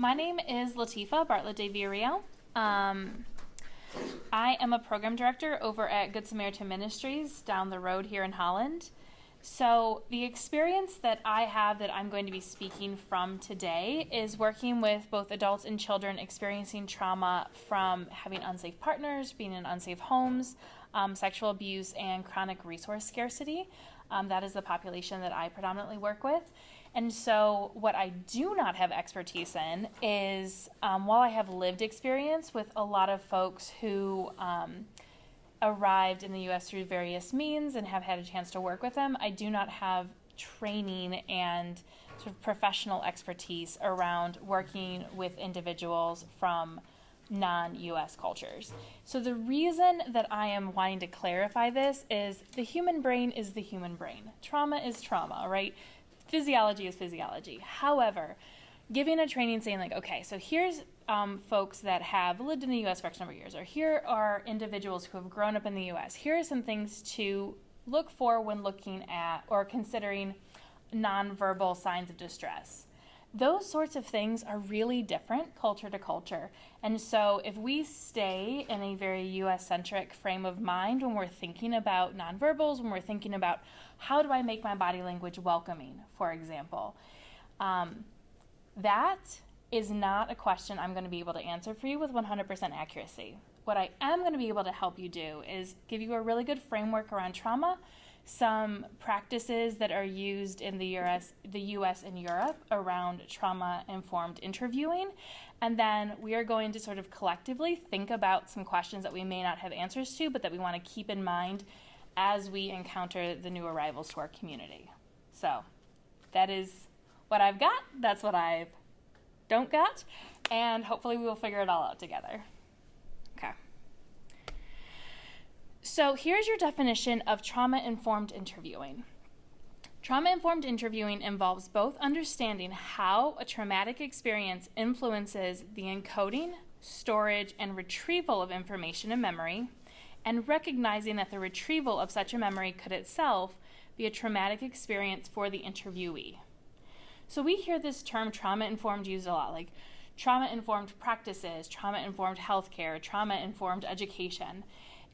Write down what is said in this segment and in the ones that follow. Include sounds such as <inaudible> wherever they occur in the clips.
my name is Latifa Bartlett de Villarreal. Um, I am a program director over at Good Samaritan Ministries down the road here in Holland. So, the experience that I have that I'm going to be speaking from today is working with both adults and children experiencing trauma from having unsafe partners, being in unsafe homes, um, sexual abuse, and chronic resource scarcity. Um, that is the population that I predominantly work with. And so, what I do not have expertise in is um, while I have lived experience with a lot of folks who um, arrived in the US through various means and have had a chance to work with them, I do not have training and sort of professional expertise around working with individuals from non US cultures. So, the reason that I am wanting to clarify this is the human brain is the human brain. Trauma is trauma, right? Physiology is physiology. However, giving a training saying like, okay, so here's um, folks that have lived in the U.S. for X number of years, or here are individuals who have grown up in the U.S. Here are some things to look for when looking at or considering nonverbal signs of distress. Those sorts of things are really different culture to culture. And so, if we stay in a very US centric frame of mind when we're thinking about nonverbals, when we're thinking about how do I make my body language welcoming, for example, um, that is not a question I'm going to be able to answer for you with 100% accuracy. What I am going to be able to help you do is give you a really good framework around trauma some practices that are used in the US, the US and Europe around trauma informed interviewing. And then we are going to sort of collectively think about some questions that we may not have answers to, but that we want to keep in mind as we encounter the new arrivals to our community. So that is what I've got. That's what I don't got. And hopefully we will figure it all out together. So here's your definition of trauma informed interviewing. Trauma informed interviewing involves both understanding how a traumatic experience influences the encoding, storage, and retrieval of information in memory, and recognizing that the retrieval of such a memory could itself be a traumatic experience for the interviewee. So we hear this term trauma informed used a lot, like trauma informed practices, trauma informed healthcare, trauma informed education.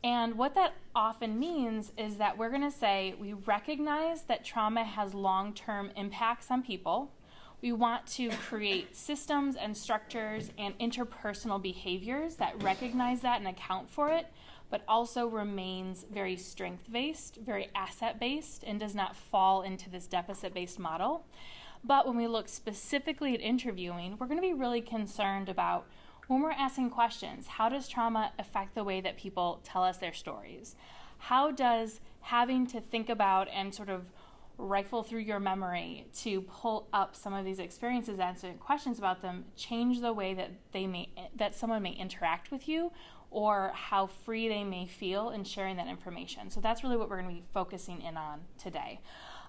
And what that often means is that we're going to say we recognize that trauma has long term impacts on people. We want to create systems and structures and interpersonal behaviors that recognize that and account for it, but also remains very strength based, very asset based, and does not fall into this deficit based model. But when we look specifically at interviewing, we're going to be really concerned about when we're asking questions, how does trauma affect the way that people tell us their stories? How does having to think about and sort of rifle through your memory to pull up some of these experiences answer questions about them change the way that they may that someone may interact with you or how free they may feel in sharing that information so that's really what we're going to be focusing in on today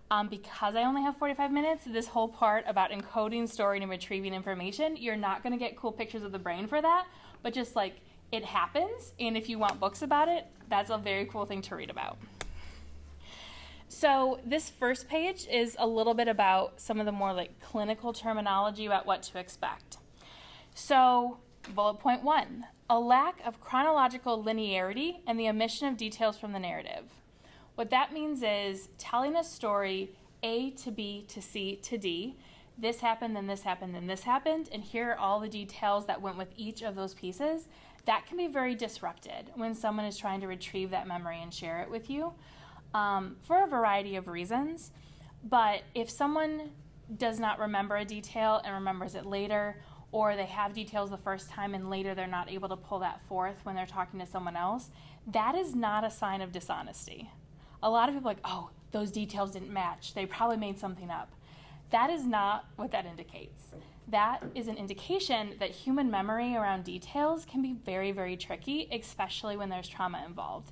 um, because I only have 45 minutes, this whole part about encoding, storing, and retrieving information, you're not going to get cool pictures of the brain for that, but just like it happens, and if you want books about it, that's a very cool thing to read about. So, this first page is a little bit about some of the more like clinical terminology about what to expect. So, bullet point one a lack of chronological linearity and the omission of details from the narrative. What that means is telling a story A to B to C to D. This happened, then this happened, then this happened, and here are all the details that went with each of those pieces. That can be very disrupted when someone is trying to retrieve that memory and share it with you um, for a variety of reasons. But if someone does not remember a detail and remembers it later, or they have details the first time and later they're not able to pull that forth when they're talking to someone else, that is not a sign of dishonesty a lot of people like, oh, those details didn't match. They probably made something up. That is not what that indicates. That is an indication that human memory around details can be very, very tricky, especially when there's trauma involved.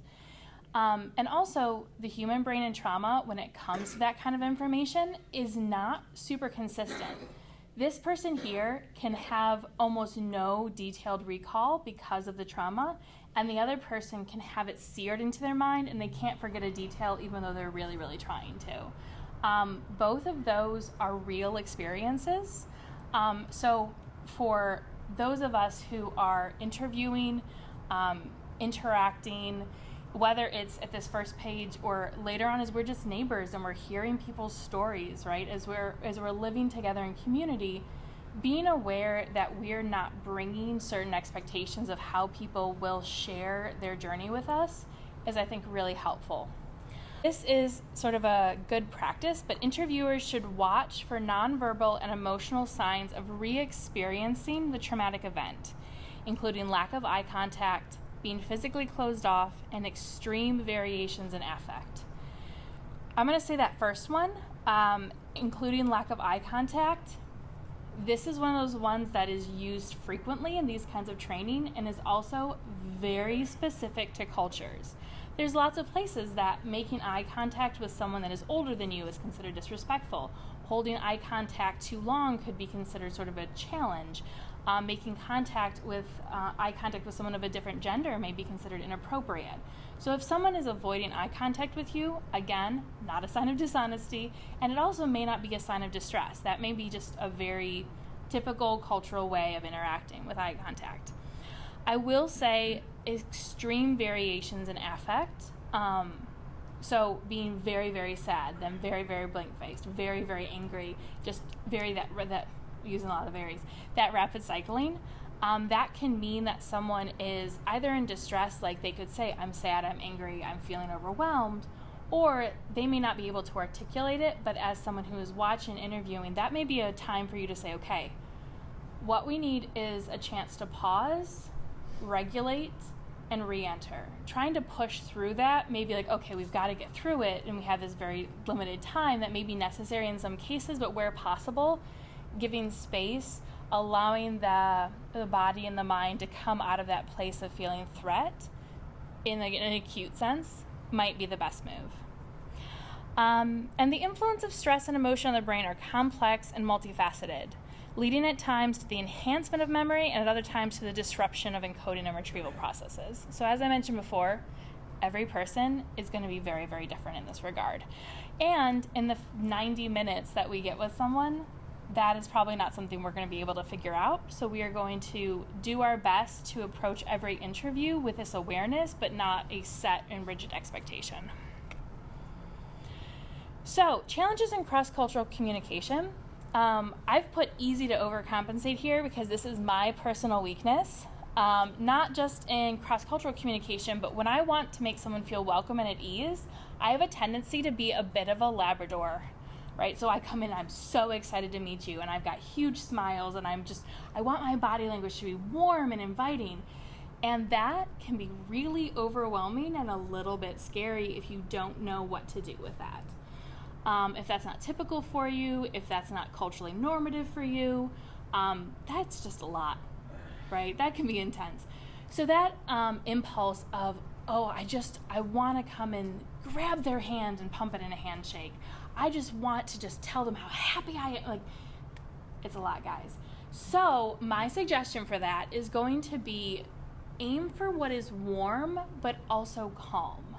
Um, and also, the human brain and trauma, when it comes to that kind of information, is not super consistent. This person here can have almost no detailed recall because of the trauma, and the other person can have it seared into their mind and they can't forget a detail even though they're really, really trying to. Um, both of those are real experiences. Um, so for those of us who are interviewing, um, interacting, whether it's at this first page or later on as we're just neighbors and we're hearing people's stories, right? As we're as we're living together in community, being aware that we're not bringing certain expectations of how people will share their journey with us is I think really helpful. This is sort of a good practice, but interviewers should watch for nonverbal and emotional signs of re experiencing the traumatic event, including lack of eye contact, being physically closed off, and extreme variations in affect. I'm going to say that first one, um, including lack of eye contact. This is one of those ones that is used frequently in these kinds of training and is also very specific to cultures there's lots of places that making eye contact with someone that is older than you is considered disrespectful. Holding eye contact too long could be considered sort of a challenge. Um, making contact with uh, eye contact with someone of a different gender may be considered inappropriate. So if someone is avoiding eye contact with you, again, not a sign of dishonesty, and it also may not be a sign of distress. That may be just a very typical cultural way of interacting with eye contact. I will say extreme variations in affect. Um, so being very very sad, then very very blank faced, very very angry, just very that that using a lot of varies. That rapid cycling. Um, that can mean that someone is either in distress, like they could say, I'm sad, I'm angry, I'm feeling overwhelmed, or they may not be able to articulate it, but as someone who is watching, interviewing, that may be a time for you to say, okay, what we need is a chance to pause, regulate, and re-enter. Trying to push through that maybe like okay we've got to get through it and we have this very limited time that may be necessary in some cases but where possible giving space allowing the the body and the mind to come out of that place of feeling threat in, in an acute sense might be the best move um, and the influence of stress and emotion on the brain are complex and multifaceted leading at times to the enhancement of memory and at other times to the disruption of encoding and retrieval processes. So, as I mentioned before, every person is going to be very, very different in this regard. And in the 90 minutes that we get with someone, that is probably not something we're going to be able to figure out. So, we are going to do our best to approach every interview with this awareness, but not a set and rigid expectation. So, challenges in cross cultural communication. Um, I've put easy to overcompensate here because this is my personal weakness. Um, not just in cross cultural communication, but when I want to make someone feel welcome and at ease, I have a tendency to be a bit of a Labrador, right? So I come in, I'm so excited to meet you, and I've got huge smiles, and I'm just, I want my body language to be warm and inviting. And that can be really overwhelming and a little bit scary if you don't know what to do with that. Um, if that's not typical for you, if that's not culturally normative for you, um, that's just a lot, right? That can be intense. So that um, impulse of, oh, I just, I want to come and grab their hand and pump it in a handshake. I just want to just tell them how happy I am. Like, it's a lot, guys. So, my suggestion for that is going to be aim for what is warm but also calm.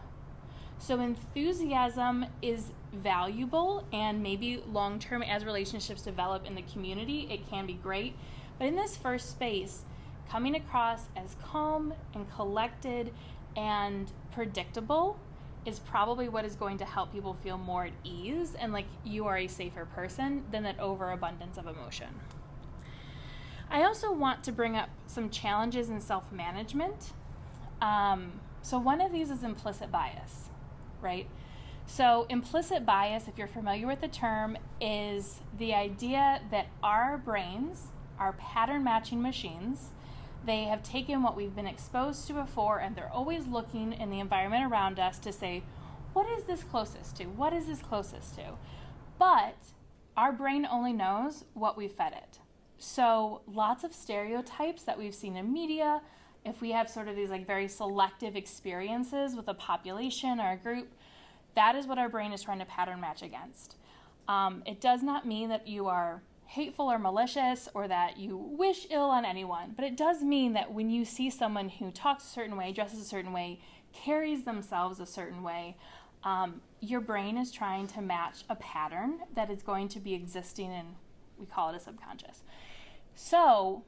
So, enthusiasm is valuable and maybe long term as relationships develop in the community, it can be great. But in this first space, coming across as calm and collected and predictable is probably what is going to help people feel more at ease and like you are a safer person than that overabundance of emotion. I also want to bring up some challenges in self management. Um, so, one of these is implicit bias, right? So, implicit bias, if you're familiar with the term, is the idea that our brains are pattern matching machines. They have taken what we've been exposed to before and they're always looking in the environment around us to say, what is this closest to? What is this closest to? But our brain only knows what we fed it. So, lots of stereotypes that we've seen in media, if we have sort of these like very selective experiences with a population or a group, that is what our brain is trying to pattern match against. Um, it does not mean that you are hateful or malicious or that you wish ill on anyone, but it does mean that when you see someone who talks a certain way, dresses a certain way, carries themselves a certain way, um, your brain is trying to match a pattern that is going to be existing in, we call it a subconscious. So,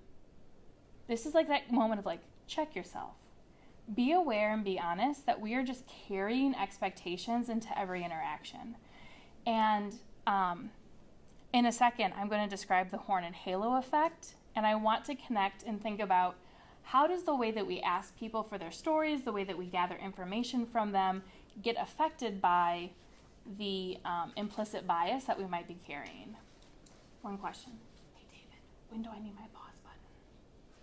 this is like that moment of like, check yourself. Be aware and be honest that we are just carrying expectations into every interaction. And um, in a second, I'm going to describe the horn and halo effect, and I want to connect and think about how does the way that we ask people for their stories, the way that we gather information from them, get affected by the um, implicit bias that we might be carrying? One question. Hey, David, when do I need my pause button?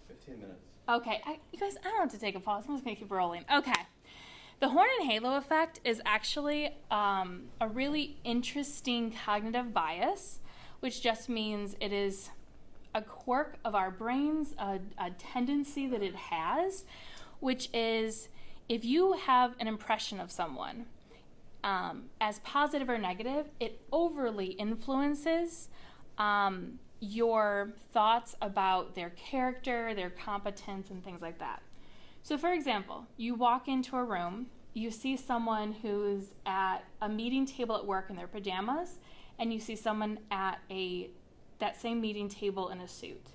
15 minutes. Okay, I, you guys, I don't have to take a pause. I'm just going to keep rolling. Okay. The horn and halo effect is actually um, a really interesting cognitive bias, which just means it is a quirk of our brains, a, a tendency that it has, which is if you have an impression of someone um, as positive or negative, it overly influences um, your thoughts about their character, their competence, and things like that. So, for example, you walk into a room, you see someone who's at a meeting table at work in their pajamas, and you see someone at a that same meeting table in a suit.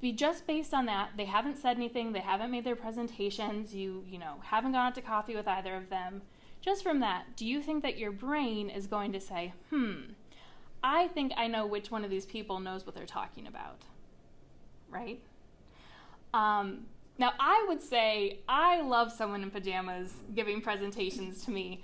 Be just based on that, they haven't said anything, they haven't made their presentations, you you know haven't gone out to coffee with either of them. Just from that, do you think that your brain is going to say, "Hmm, I think I know which one of these people knows what they're talking about?" Right? Um, now, I would say I love someone in pajamas giving presentations to me,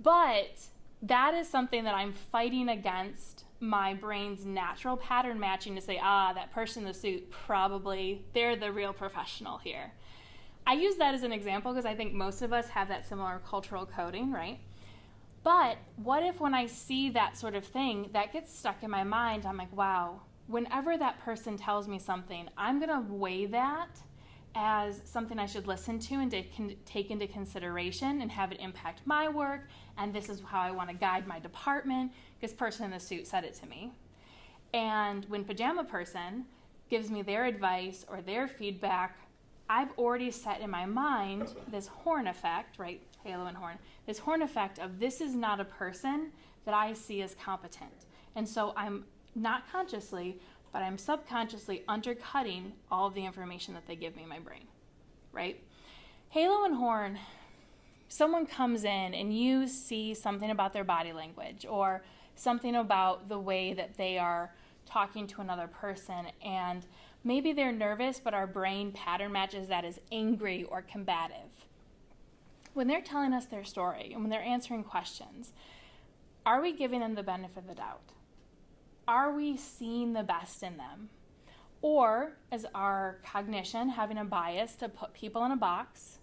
but that is something that I'm fighting against my brain's natural pattern matching to say, ah, that person in the suit, probably they're the real professional here. I use that as an example because I think most of us have that similar cultural coding, right? But what if when I see that sort of thing, that gets stuck in my mind? I'm like, wow, whenever that person tells me something, I'm going to weigh that as something I should listen to and take into consideration and have it impact my work. And this is how I want to guide my department because person in the suit said it to me. And when pajama person gives me their advice or their feedback, I've already set in my mind this horn effect, right? Halo and horn. This horn effect of this is not a person that I see as competent. And so I'm not consciously but I'm subconsciously undercutting all of the information that they give me in my brain, right? Halo and horn, someone comes in and you see something about their body language or something about the way that they are talking to another person and maybe they're nervous but our brain pattern matches that as angry or combative when they're telling us their story and when they're answering questions are we giving them the benefit of the doubt are we seeing the best in them? Or is our cognition having a bias to put people in a box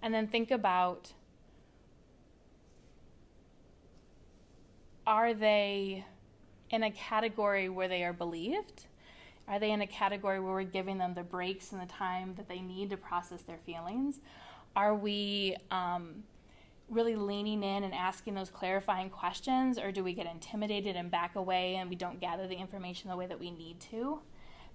and then think about are they in a category where they are believed? Are they in a category where we're giving them the breaks and the time that they need to process their feelings? Are we um, really leaning in and asking those clarifying questions, or do we get intimidated and back away and we don't gather the information the way that we need to?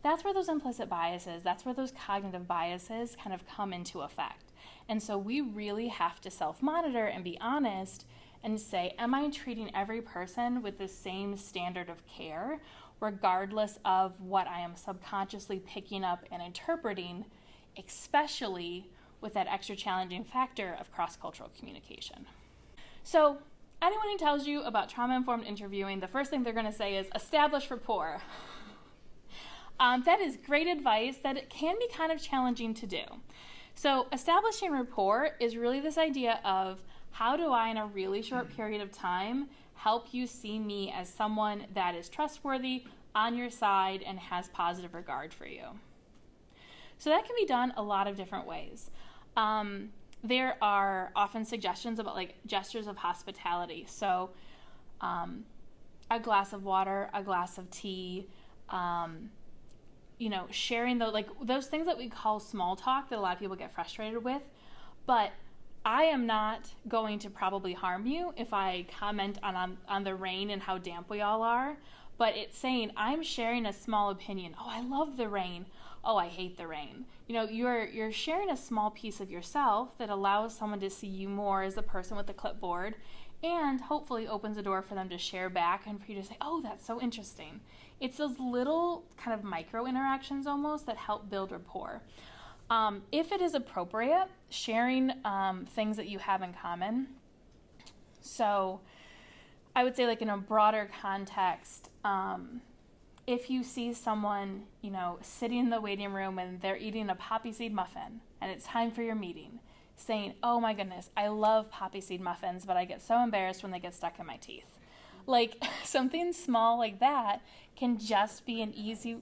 That's where those implicit biases, that's where those cognitive biases kind of come into effect. And so we really have to self monitor and be honest and say, Am I treating every person with the same standard of care, regardless of what I am subconsciously picking up and interpreting, especially with that extra challenging factor of cross cultural communication. So, anyone who tells you about trauma informed interviewing, the first thing they're going to say is establish rapport. <laughs> Um, that is great advice that it can be kind of challenging to do. So, establishing rapport is really this idea of how do I, in a really short period of time, help you see me as someone that is trustworthy, on your side, and has positive regard for you. So, that can be done a lot of different ways. Um, there are often suggestions about like gestures of hospitality. So, um, a glass of water, a glass of tea, um, you know, sharing the like those things that we call small talk that a lot of people get frustrated with. But I am not going to probably harm you if I comment on, on, on the rain and how damp we all are. But it's saying I'm sharing a small opinion. Oh, I love the rain oh, I hate the rain. You know, you're you're sharing a small piece of yourself that allows someone to see you more as a person with a clipboard and hopefully opens a door for them to share back and for you to say, "Oh, that's so interesting." It's those little kind of micro interactions almost that help build rapport. Um, if it is appropriate, sharing um, things that you have in common. So, I would say, like in a broader context, um, if you see someone, you know, sitting in the waiting room and they're eating a poppy seed muffin and it's time for your meeting, saying, Oh my goodness, I love poppy seed muffins, but I get so embarrassed when they get stuck in my teeth. Like <laughs> something small like that can just be an easy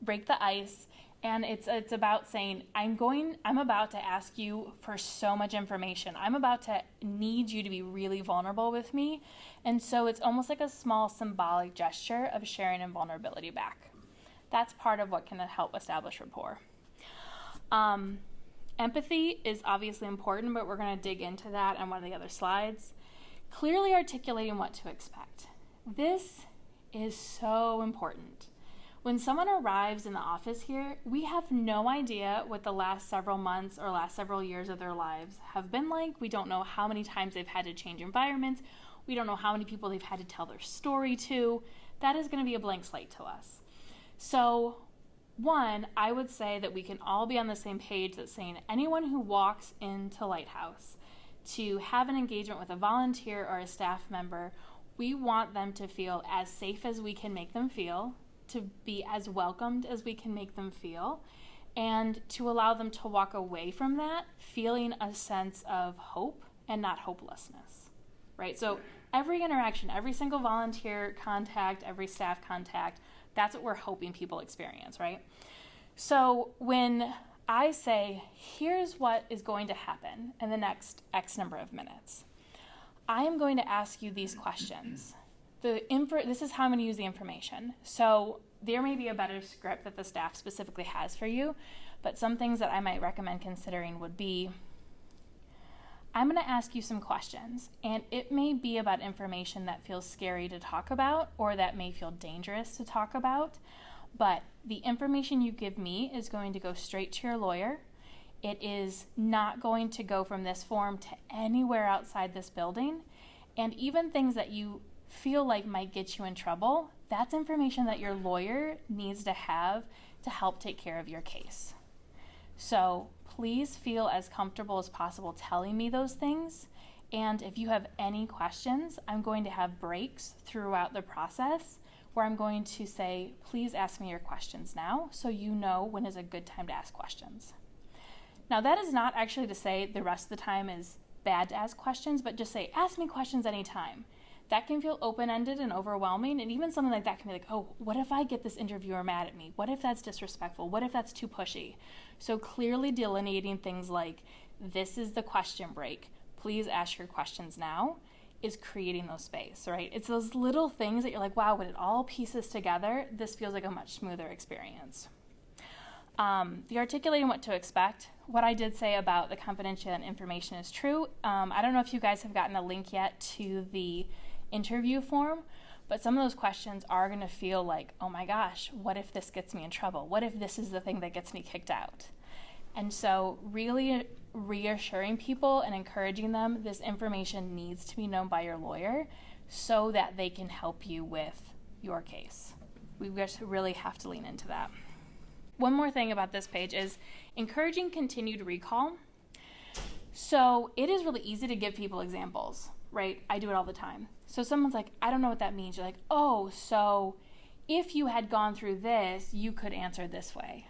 break the ice and it's it's about saying i'm going i'm about to ask you for so much information. I'm about to need you to be really vulnerable with me. And so it's almost like a small symbolic gesture of sharing and vulnerability back. That's part of what can help establish rapport. Um, empathy is obviously important but we're going to dig into that on one of the other slides. Clearly articulating what to expect. This is so important when someone arrives in the office here, we have no idea what the last several months or last several years of their lives have been like. We don't know how many times they've had to change environments. We don't know how many people they've had to tell their story to. That is going to be a blank slate to us. So, one, I would say that we can all be on the same page that saying anyone who walks into Lighthouse to have an engagement with a volunteer or a staff member, we want them to feel as safe as we can make them feel to be as welcomed as we can make them feel and to allow them to walk away from that feeling a sense of hope and not hopelessness. Right? So every interaction, every single volunteer contact, every staff contact, that's what we're hoping people experience, right? So when I say, here's what is going to happen in the next X number of minutes, I am going to ask you these questions the this is how I'm going to use the information. So there may be a better script that the staff specifically has for you, but some things that I might recommend considering would be I'm going to ask you some questions, and it may be about information that feels scary to talk about or that may feel dangerous to talk about, but the information you give me is going to go straight to your lawyer. It is not going to go from this form to anywhere outside this building. And even things that you feel like might get you in trouble, that's information that your lawyer needs to have to help take care of your case. So please feel as comfortable as possible telling me those things. And if you have any questions, I'm going to have breaks throughout the process where I'm going to say, please ask me your questions now so you know when is a good time to ask questions. Now, that is not actually to say the rest of the time is bad to ask questions, but just say, ask me questions anytime that can feel open ended and overwhelming. And even something like that can be like, oh, what if I get this interviewer mad at me? What if that's disrespectful? What if that's too pushy? So clearly delineating things like, this is the question break. Please ask your questions now is creating those space, right? It's those little things that you're like, wow, when it all pieces together, this feels like a much smoother experience. Um, the articulating what to expect, what I did say about the confidential information is true. Um, I don't know if you guys have gotten a link yet to the interview form, but some of those questions are going to feel like, oh my gosh, what if this gets me in trouble? What if this is the thing that gets me kicked out? And so, really reassuring people and encouraging them this information needs to be known by your lawyer so that they can help you with your case. We just really have to lean into that. One more thing about this page is encouraging continued recall. So, it is really easy to give people examples, right? I do it all the time. So someone's like, I don't know what that means. You're like, oh, so if you had gone through this, you could answer this way,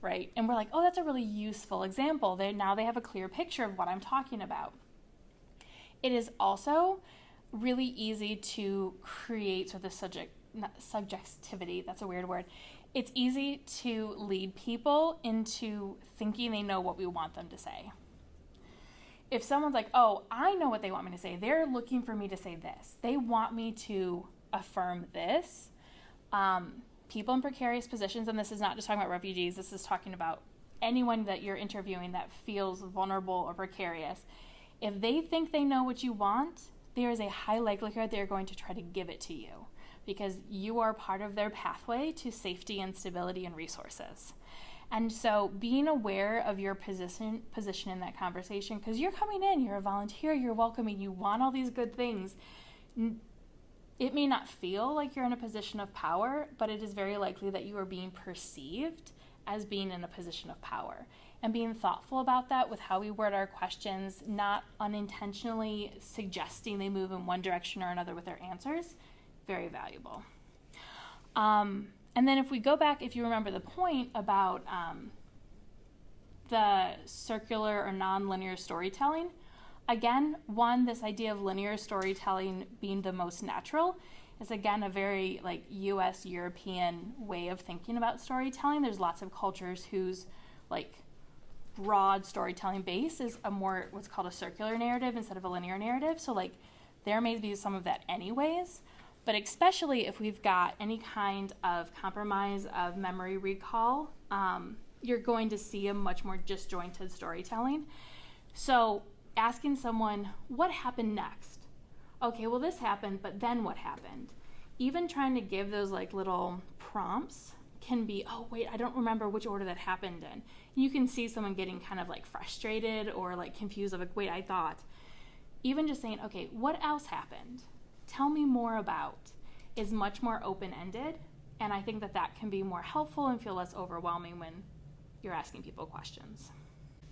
right? And we're like, oh, that's a really useful example. They, now they have a clear picture of what I'm talking about. It is also really easy to create sort of the subject subjectivity. That's a weird word. It's easy to lead people into thinking they know what we want them to say if someone's like, oh, I know what they want me to say, they're looking for me to say this. They want me to affirm this. Um, people in precarious positions, and this is not just talking about refugees, this is talking about anyone that you're interviewing that feels vulnerable or precarious. If they think they know what you want, there is a high likelihood they're going to try to give it to you because you are part of their pathway to safety and stability and resources. And so being aware of your position position in that conversation because you're coming in, you're a volunteer, you're welcoming, you want all these good things. it may not feel like you're in a position of power, but it is very likely that you are being perceived as being in a position of power. And being thoughtful about that with how we word our questions, not unintentionally suggesting they move in one direction or another with their answers, very valuable. Um, and then if we go back, if you remember the point about um, the circular or nonlinear storytelling, again, one, this idea of linear storytelling being the most natural is again a very like US European way of thinking about storytelling. There's lots of cultures whose like broad storytelling base is a more what's called a circular narrative instead of a linear narrative. So like there may be some of that anyways, but especially if we've got any kind of compromise of memory recall, um, you're going to see a much more disjointed storytelling. So asking someone, what happened next? Okay, well, this happened, but then what happened? Even trying to give those like little prompts can be, oh, wait, I don't remember which order that happened in. You can see someone getting kind of like frustrated or like confused, of like, wait, I thought. Even just saying, okay, what else happened? Tell me more about is much more open ended. And I think that that can be more helpful and feel less overwhelming when you're asking people questions.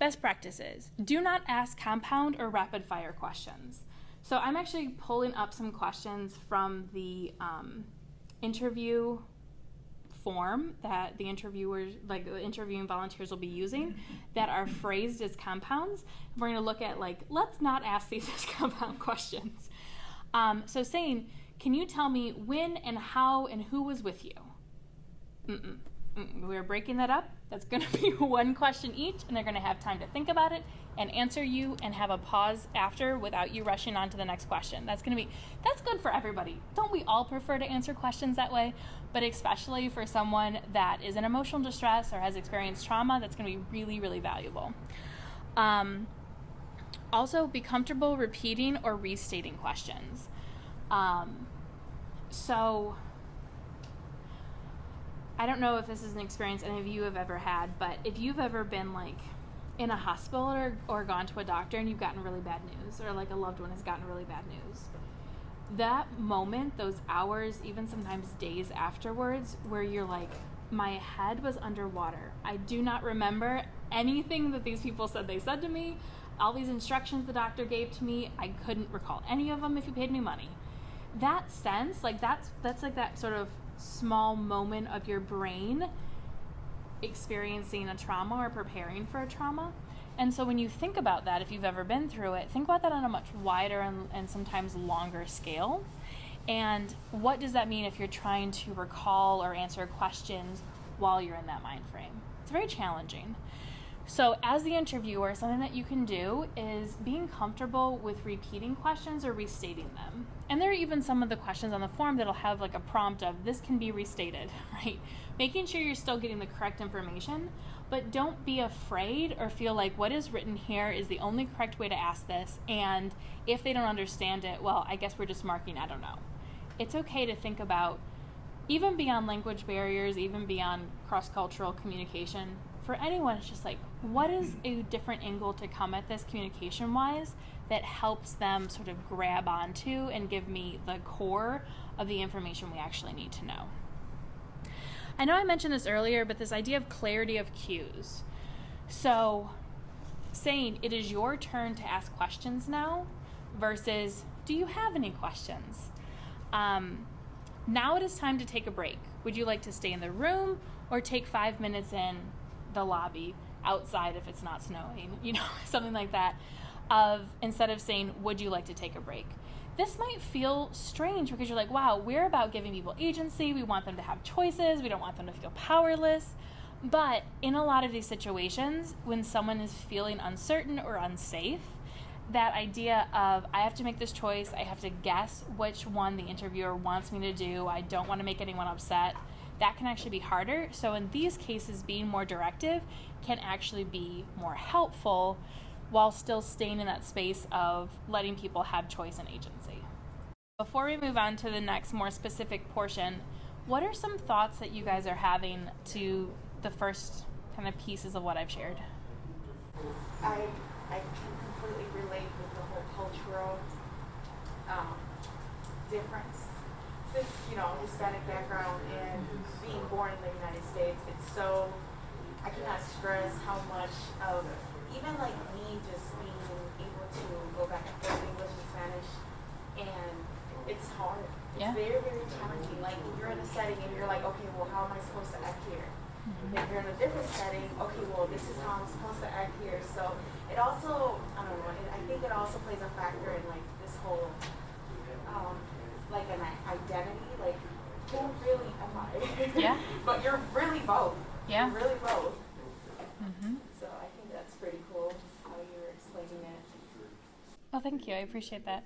Best practices do not ask compound or rapid fire questions. So I'm actually pulling up some questions from the um, interview form that the interviewers, like the interviewing volunteers, will be using <laughs> that are phrased as compounds. We're going to look at like let's not ask these <laughs> as compound questions. Um, so saying, can you tell me when and how and who was with you? Mm-mm. We're breaking that up. That's going <laughs> to be one question each, and they're going to have time to think about it and answer you and have a pause after without you rushing on to the next question. That's going to be that's good for everybody. Don't we all prefer to answer questions that way? But especially for someone that is in emotional distress or has experienced trauma, that's going to be really really valuable. Um, also, be comfortable repeating or restating questions. Um, so I don't know if this is an experience any of you have ever had, but if you've ever been like in a hospital or, or gone to a doctor and you've gotten really bad news, or like a loved one has gotten really bad news, that moment, those hours, even sometimes days afterwards, where you're like, my head was underwater. I do not remember anything that these people said they said to me. All these instructions the doctor gave to me, I couldn't recall any of them if you paid me money. That sense, like that's that's like that sort of small moment of your brain experiencing a trauma or preparing for a trauma. And so when you think about that, if you've ever been through it, think about that on a much wider and, and sometimes longer scale. And what does that mean if you're trying to recall or answer questions while you're in that mind frame? It's very challenging. So, as the interviewer, something that you can do is being comfortable with repeating questions or restating them. And there are even some of the questions on the form that'll have like a prompt of this can be restated, <laughs> right? Making sure you're still getting the correct information, but don't be afraid or feel like what is written here is the only correct way to ask this. And if they don't understand it, well, I guess we're just marking, I don't know. It's okay to think about, even beyond language barriers, even beyond cross cultural communication, for anyone, it's just like, what is a different angle to come at this communication wise that helps them sort of grab onto and give me the core of the information we actually need to know? I know I mentioned this earlier, but this idea of clarity of cues. So, saying it is your turn to ask questions now versus do you have any questions? Um, now it is time to take a break. Would you like to stay in the room or take five minutes in the lobby outside if it's not snowing, <laughs> you know, something like that. Of instead of saying, Would you like to take a break? This might feel strange because you're like, Wow, we're about giving people agency. We want them to have choices. We don't want them to feel powerless. But in a lot of these situations, when someone is feeling uncertain or unsafe, that idea of I have to make this choice, I have to guess which one the interviewer wants me to do, I don't want to make anyone upset that can actually be harder. So, in these cases, being more directive can actually be more helpful while still staying in that space of letting people have choice and agency. Before we move on to the next more specific portion, what are some thoughts that you guys are having to the first kind of pieces of what I've shared? I, I can completely relate with the whole cultural um, difference cis, you know, Hispanic background and being born in the United States, it's so, I cannot stress how much of, even like me just being able to go back and forth English and Spanish, and it's hard. It's Yeah. very, very challenging. Like you're in a setting and you're like, okay, well, how am I supposed to act here? Mm-hmm. If you're in a different setting, okay, well, this is how I'm supposed to act here. So it also, I don't know, it, I think it also plays a factor in like this whole, um, like an identity, like who really am I? Yeah. <laughs> but you're really both. Yeah. You're really both. Mm-hmm. So I think that's pretty cool how you're explaining it. Well, thank you. I appreciate that.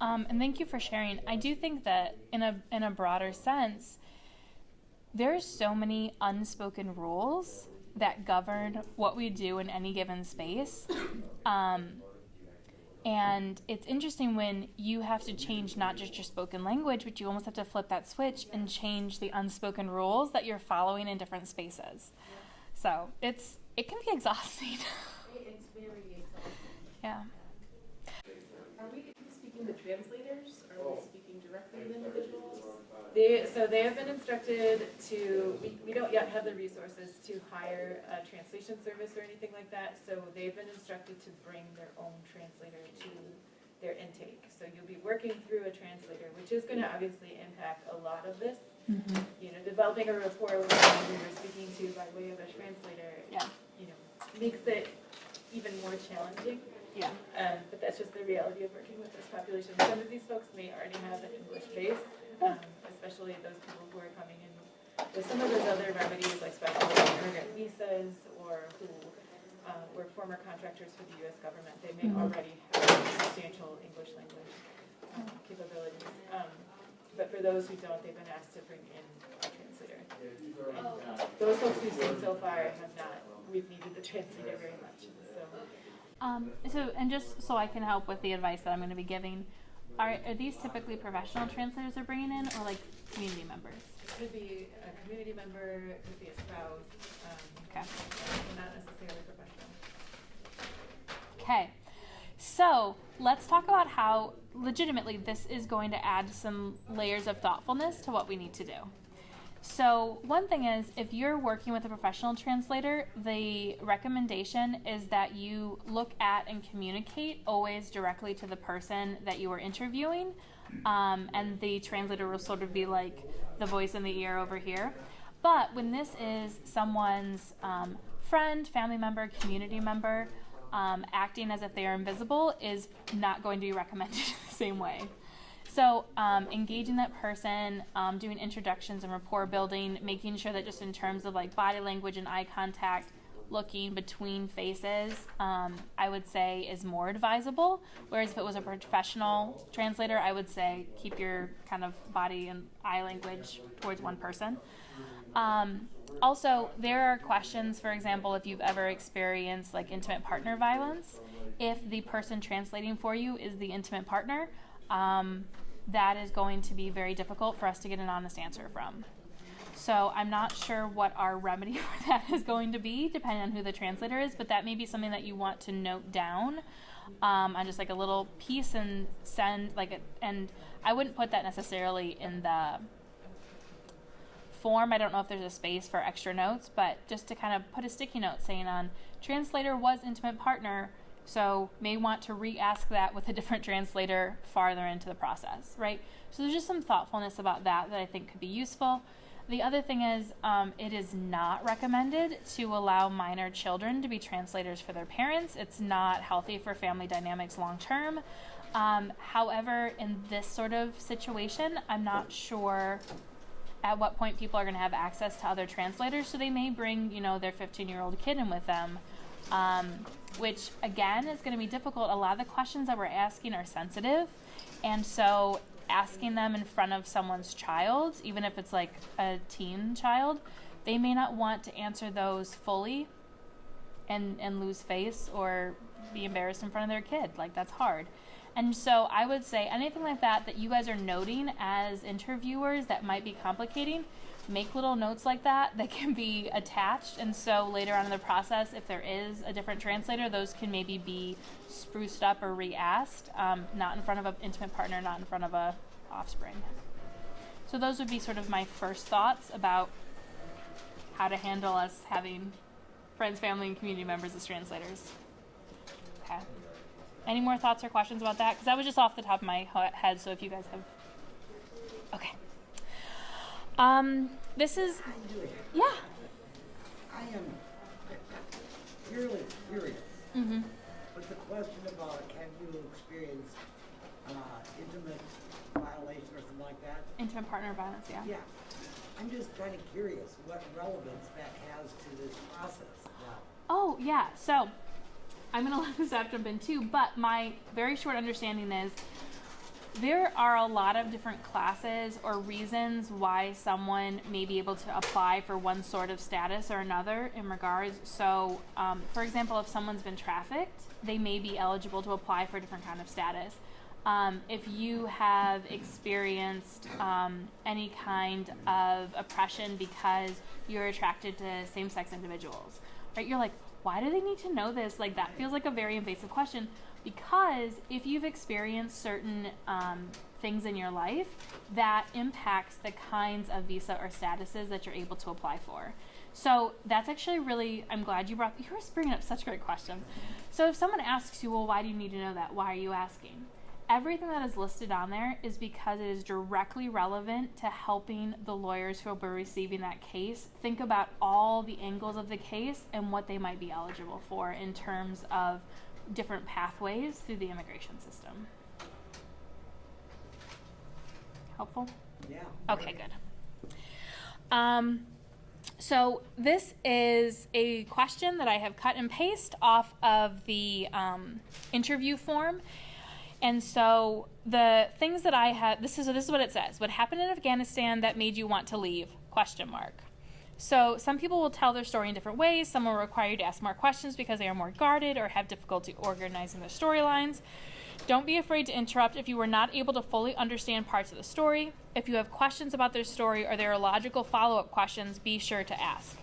Um, and thank you for sharing. I do think that in a in a broader sense, there's so many unspoken rules that govern what we do in any given space. Um, and it's interesting when you have to change not just your spoken language, but you almost have to flip that switch and change the unspoken rules that you're following in different spaces. So it's it can be <laughs> exhausting. It's very exhausting. yeah. Are we speaking to translators? Are we speaking directly with individuals? They, so they have been instructed to, we, we don't yet have the resources to hire a translation service or anything like that. So they've been instructed to bring their own translator to their intake. So you'll be working through a translator, which is gonna obviously impact a lot of this. Mm-hmm. You know, developing a rapport with someone who you're speaking to by way of a translator, Yeah. you know, makes it even more challenging. Yeah. Um, but that's just the reality of working with this population. Some of these folks may already have an English base, um, <laughs> especially those people who are coming in with some of those other remedies like special immigrant visas or who uh, were former contractors for the U.S. government. They may Mhm. already have substantial English language um, capabilities. Um, but for those who don't, they've been asked to bring in a translator. And those folks we've seen so far have not, we've needed the translator very much. So. Um, so, and just so I can help with the advice that I'm going to be giving, are, are these typically professional translators they're bringing in, or like community members? It could be a community member, it could be a spouse, um, Okay. not necessarily professional. Okay. So let's talk about how legitimately this is going to add some layers of thoughtfulness to what we need to do. So, one thing is if you're working with a professional translator, the recommendation is that you look at and communicate always directly to the person that you are interviewing. Um, and the translator will sort of be like the voice in the ear over here. But when this is someone's um, friend, family member, community member, um, acting as if they are invisible is not going to be recommended <laughs> the same way. So, um, engaging that person, um, doing introductions and rapport building, making sure that just in terms of like body language and eye contact, looking between faces, um, I would say is more advisable. Whereas if it was a professional translator, I would say keep your kind of body and eye language towards one person. Um, also, there are questions, for example, if you've ever experienced like intimate partner violence, if the person translating for you is the intimate partner, um, that is going to be very difficult for us to get an honest answer from. So I'm not sure what our remedy <laughs> for that is going to be, depending on who the translator is, but that may be something that you want to note down um, on just like a little piece and send like a, and I wouldn't put that necessarily in the form. I don't know if there's a space for extra notes, but just to kind of put a sticky note saying on translator was intimate partner, so may want to re-ask that with a different translator farther into the process, right? So there's just some thoughtfulness about that that I think could be useful. The other thing is, um, it is not recommended to allow minor children to be translators for their parents. It's not healthy for family dynamics long term. Um, however, in this sort of situation, I'm not sure at what point people are going to have access to other translators. So they may bring, you know, their 15 year old kid in with them, um, which again is going to be difficult. A lot of the questions that we're asking are sensitive. And so asking them in front of someone's child, even if it's like a teen child, they may not want to answer those fully and, and lose face or be embarrassed in front of their kid. Like, that's hard. And so I would say anything like that that you guys are noting as interviewers that might be complicating, make little notes like that that can be attached. And so later on in the process, if there is a different translator, those can maybe be spruced up or re-asked, um, not in front of an intimate partner, not in front of a offspring. So those would be sort of my first thoughts about how to handle us having friends, family, and community members as translators. Okay. Any more thoughts or questions about that? Because that was just off the top of my head. So if you guys have, okay. Um, this is yeah. I am purely curious Mm-hmm. with the question about have you experienced uh, intimate violation or something like that? Intimate partner violence. Yeah. Yeah. I'm just kind of curious what relevance that has to this process. Now, Oh, yeah. So I'm going <laughs> to let staff jump in too, but my very short understanding is there are a lot of different classes or reasons why someone may be able to apply for one sort of status or another in regards. So, um, for example, if someone's been trafficked, they may be eligible to apply for a different kind of status. Um, if you have experienced um, any kind of oppression because you're attracted to same sex individuals, right? You're like, why do they need to know this? Like, that feels like a very invasive question because if you've experienced certain um, things in your life, that impacts the kinds of visa or statuses that you're able to apply for. So that's actually really, I'm glad you brought, you were bringing up such great questions. So if someone asks you, well, why do you need to know that? Why are you asking? Everything that is listed on there is because it is directly relevant to helping the lawyers who will be receiving that case think about all the angles of the case and what they might be eligible for in terms of different pathways through the immigration system. Helpful? yeah. Okay, good. Um, so this is a question that I have cut and paste off of the um, interview form. And so the things that I have this is this is what it says. What happened in Afghanistan that made you want to leave? Question mark. So some people will tell their story in different ways. Some will require you to ask more questions because they are more guarded or have difficulty organizing their storylines. Don't be afraid to interrupt if you were not able to fully understand parts of the story. If you have questions about their story or there are logical follow up questions, be sure to ask.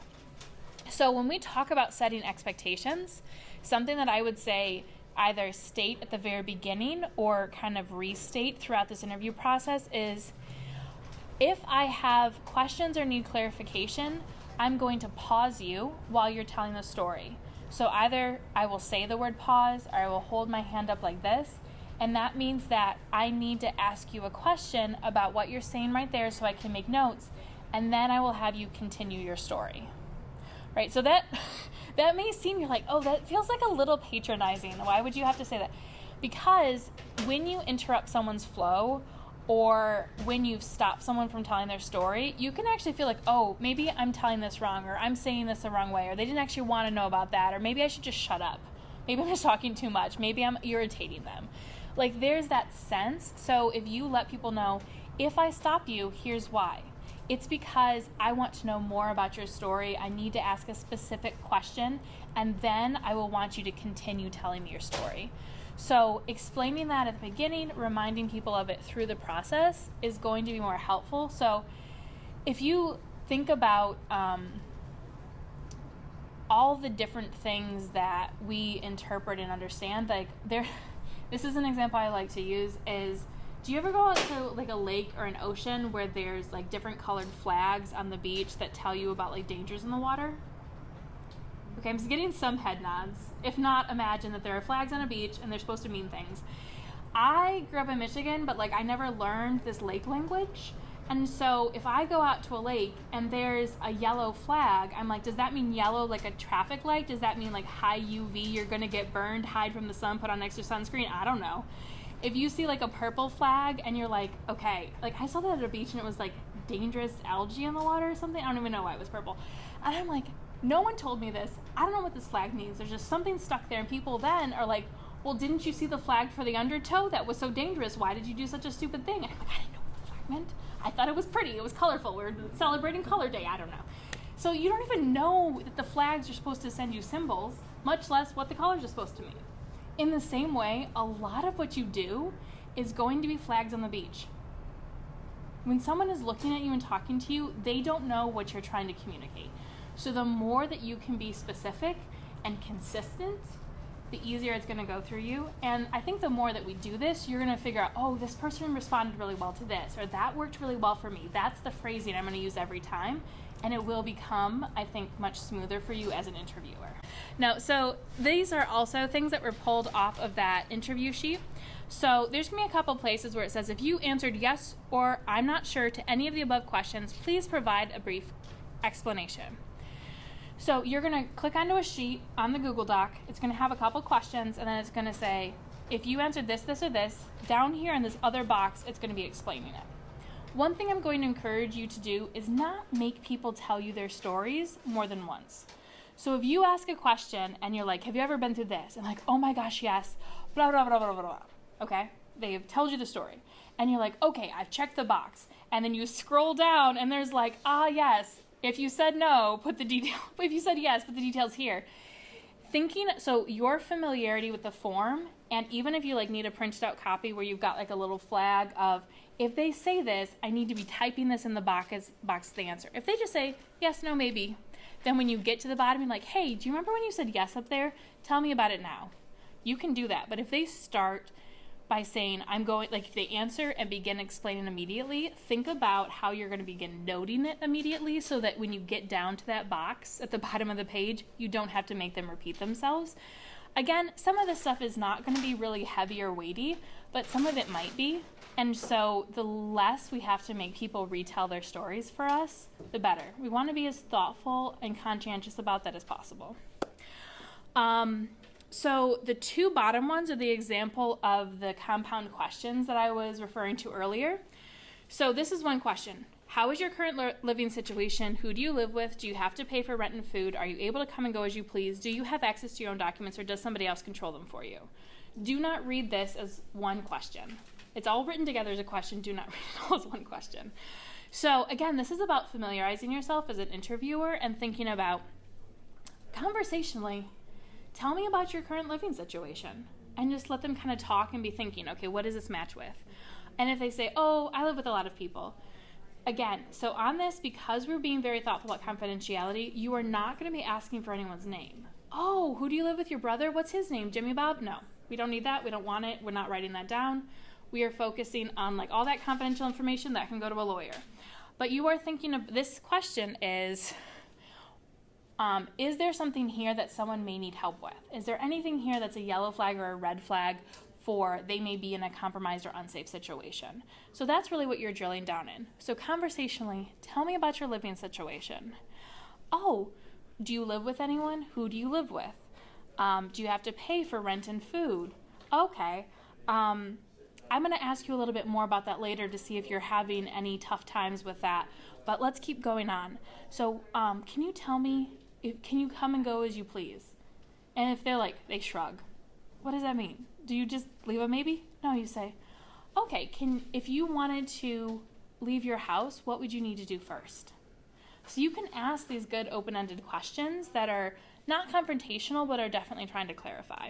So, when we talk about setting expectations, something that I would say either state at the very beginning or kind of restate throughout this interview process is if I have questions or need clarification, I'm going to pause you while you're telling the story. So either I will say the word pause or I will hold my hand up like this. And that means that I need to ask you a question about what you're saying right there so I can make notes. And then I will have you continue your story. Right? So that <laughs> that may seem you're like, oh, that feels like a little patronizing. Why would you have to say that? Because when you interrupt someone's flow or when you've stopped someone from telling their story, you can actually feel like, oh, maybe I'm telling this wrong, or I'm saying this the wrong way, or they didn't actually want to know about that, or maybe I should just shut up. Maybe I'm just talking too much. Maybe I'm irritating them. Like, there's that sense. So, if you let people know, if I stop you, here's why. It's because I want to know more about your story. I need to ask a specific question, and then I will want you to continue telling me your story. So, explaining that at the beginning, reminding people of it through the process is going to be more helpful. So, if you think about um, all the different things that we interpret and understand, like there, <laughs> this is an example I like to use is do you ever go out to like a lake or an ocean where there's like different colored flags on the beach that tell you about like dangers in the water? Okay, I'm just getting some head nods. If not, imagine that there are flags on a beach and they're supposed to mean things. I grew up in Michigan, but like I never learned this lake language. And so if I go out to a lake and there's a yellow flag, I'm like, does that mean yellow like a traffic light? Does that mean like high UV, you're gonna get burned, hide from the sun, put on extra sunscreen? I don't know. If you see like a purple flag and you're like, okay, like I saw that at a beach and it was like dangerous algae in the water or something. I don't even know why it was purple. And I'm like, no one told me this. I don't know what this flag means. There's just something stuck there. And people then are like, well, didn't you see the flag for the undertow? That was so dangerous. Why did you do such a stupid thing? And I'm like, I didn't know what the flag meant. I thought it was pretty. It was colorful. We are celebrating Color Day. I don't know. So you don't even know that the flags are supposed to send you symbols, much less what the colors are supposed to mean. In the same way, a lot of what you do is going to be flags on the beach. When someone is looking at you and talking to you, they don't know what you're trying to communicate. So the more that you can be specific and consistent, the easier it's going to go through you. And I think the more that we do this, you're going to figure out, oh, this person responded really well to this, or that worked really well for me. That's the phrasing I'm going to use every time. And it will become, I think, much smoother for you as an interviewer. Now, so these are also things that were pulled off of that interview sheet. So there's going to be a couple places where it says if you answered yes or I'm not sure to any of the above questions, please provide a brief explanation. So you're going to click onto a sheet on the Google Doc. It's going to have a couple questions and then it's going to say if you answered this, this, or this, down here in this other box, it's going to be explaining it. One thing I'm going to encourage you to do is not make people tell you their stories more than once. So if you ask a question and you're like, Have you ever been through this? And like, Oh my gosh, yes, blah, blah, blah, blah, blah, blah. Okay? They've told you the story. And you're like, Okay, I've checked the box. And then you scroll down and there's like, Ah, yes. If you said no, put the detail. <laughs> If you said yes, put the details here. Thinking, so your familiarity with the form, and even if you like need a printed out copy where you've got like a little flag of, if they say this, I need to be typing this in the box, box the answer. If they just say yes, no, maybe, then when you get to the bottom, you're like, hey, do you remember when you said yes up there? Tell me about it now. You can do that. But if they start by saying, I'm going, like if they answer and begin explaining immediately, think about how you're going to begin noting it immediately so that when you get down to that box at the <laughs> bottom of the page, you don't have to make them repeat themselves. Again, some of this stuff is not going to be really heavy or weighty, but some of it might be. And so the less we have to make people retell their stories for us, the better. We want to be as thoughtful and conscientious about that as possible. Um, so the two bottom ones are the example of the compound questions that I was referring to earlier. So this is one question. How is your current living situation? Who do you live with? Do you have to pay for rent and food? Are you able to come and go as you please? Do you have access to your own documents or does somebody else control them for you? Do not read this as one question. It's all written together as a question. Do not <laughs> read it all as one question. So, again, this is about familiarizing yourself as an interviewer and thinking about conversationally, tell me about your current living situation. And just let them kind of talk and be thinking, okay, what does this match with? And if they say, oh, I live with a lot of people, again, so on this, because we're being very thoughtful about confidentiality, you are not going to be asking for anyone's name. Oh, who do you live with? Your brother? What's his name? Jimmy Bob? No, we don't need that. We don't want it. We're not writing that down we are focusing on like all that confidential information that can go to a lawyer. But you are thinking of this question is um, is there something here that someone may need help with? Is there anything here that's a yellow flag or a red flag for they may be in a compromised or unsafe situation? So that's really what you're drilling down in. So, conversationally, tell me about your living situation. Oh, do you live with anyone? Who do you live with? Um, do you have to pay for rent and food? Okay. Um, I'm going to ask you a little bit more about that later to see if you're having any tough times with that. But let's keep going on. So, um, can you tell me, can you come and go as you please? And if they're like, they shrug, what does that mean? Do you just leave a maybe? No, you say, okay, can, if you wanted to leave your house, what would you need to do first? So you can ask these good open ended questions that are not confrontational, but are definitely trying to clarify.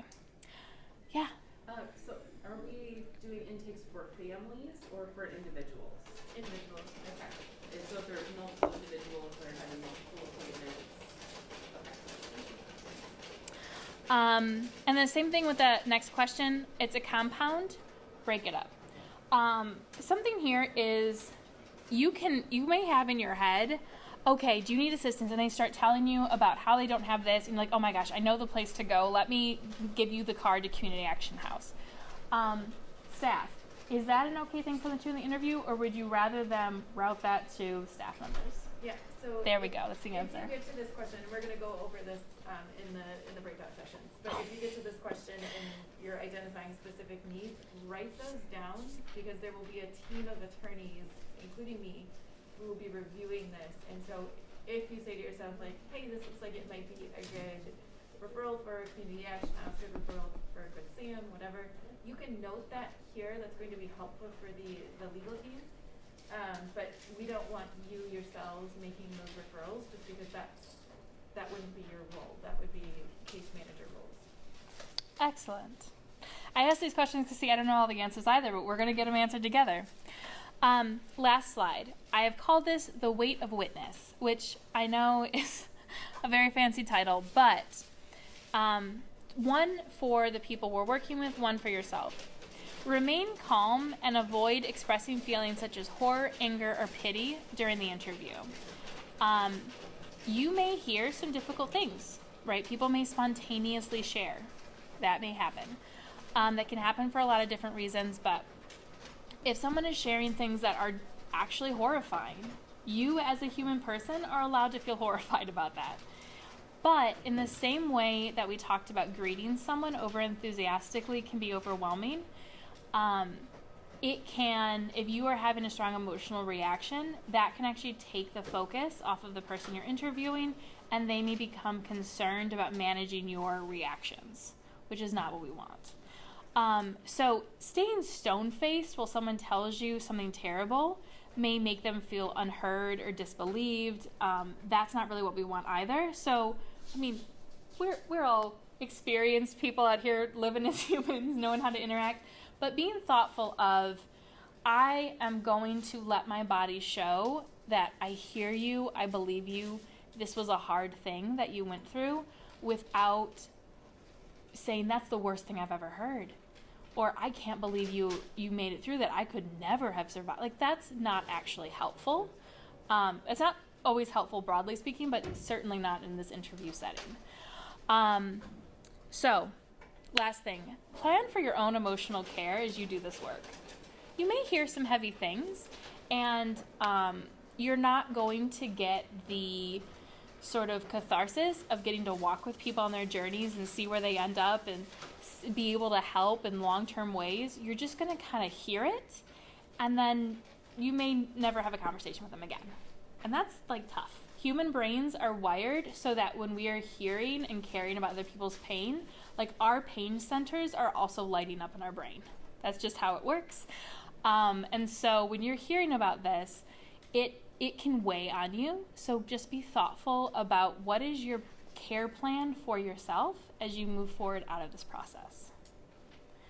Yeah. Uh, so are we doing intakes for families or for individuals? Individuals. Okay. And so if there's multiple individuals that are having multiple appointments. Okay. Um, and the same thing with the next question. It's a compound. Break it up. Um, something here is you can you may have in your head okay, do you need assistance? And they start telling you about how they don't have this, and you're like, oh my gosh, I know the place to go. Let me give you the card to Community Action House. Um, staff, is that an okay thing for them to in the interview, or would you rather them route that to staff members? Yeah, so. There we go, that's the answer. get to this question, and we're gonna go over this, um, in the, in the breakout sessions, but if you get to this question and you're identifying specific needs, write those down, because there will be a team of attorneys, including me, who will be reviewing this, and so if you say to yourself like, hey, this looks like it might be a good referral for community action good referral for a good SAM, whatever, you can note that here, that's going to be helpful for the, the legal team. Um, but we don't want you yourselves making those referrals, just because that's, that wouldn't be your role, that would be case manager roles. Excellent. I asked these questions because see, I don't know all the answers either, but we're going to get them answered together. Um, last slide. I have called this the weight of witness, which I know <laughs> is a very fancy title, but um, one for the people we're working with, one for yourself. Remain calm and avoid expressing feelings such as horror, anger, or pity during the interview. Um, you may hear some difficult things, right? People may spontaneously share. That may happen. Um, that can happen for a lot of different reasons, but if someone is sharing things that are actually horrifying, you as a human person are allowed to feel <laughs> horrified about that. But in the same way that we talked about greeting someone over enthusiastically can be overwhelming, um, it can, if you are having a strong emotional reaction, that can actually take the focus off of the person you're interviewing and they may become concerned about managing your reactions, which is not what we want. Um, so, staying stone faced while someone tells you something terrible may make them feel unheard or disbelieved. Um, that's not really what we want either. So, I mean, we're, we're all experienced people out here living as <laughs> humans, knowing how to interact, but being thoughtful of, I am going to let my body show that I hear you, I believe you, this was a hard thing that you went through without saying that's the worst thing I've ever heard or I can't believe you you made it through that. I could never have survived. Like that's not actually helpful. Um, it's not always helpful broadly speaking, but certainly not in this interview setting. Um, so, last thing, plan for your own emotional care as you do this work. You may hear some heavy things, and um, you're not going to get the sort of catharsis of getting to walk with people on their journeys and see where they end up and be able to help in long term ways, you're just going to kind of hear it and then you may never have a conversation with them again. And that's like tough. Human brains are wired so that when we are hearing and caring about other people's pain, like our pain centers are also lighting up in our brain. That's just how it works. Um, and so when you're hearing about this, it it can weigh on you. So just be thoughtful about what is your care plan for yourself as you move forward out of this process.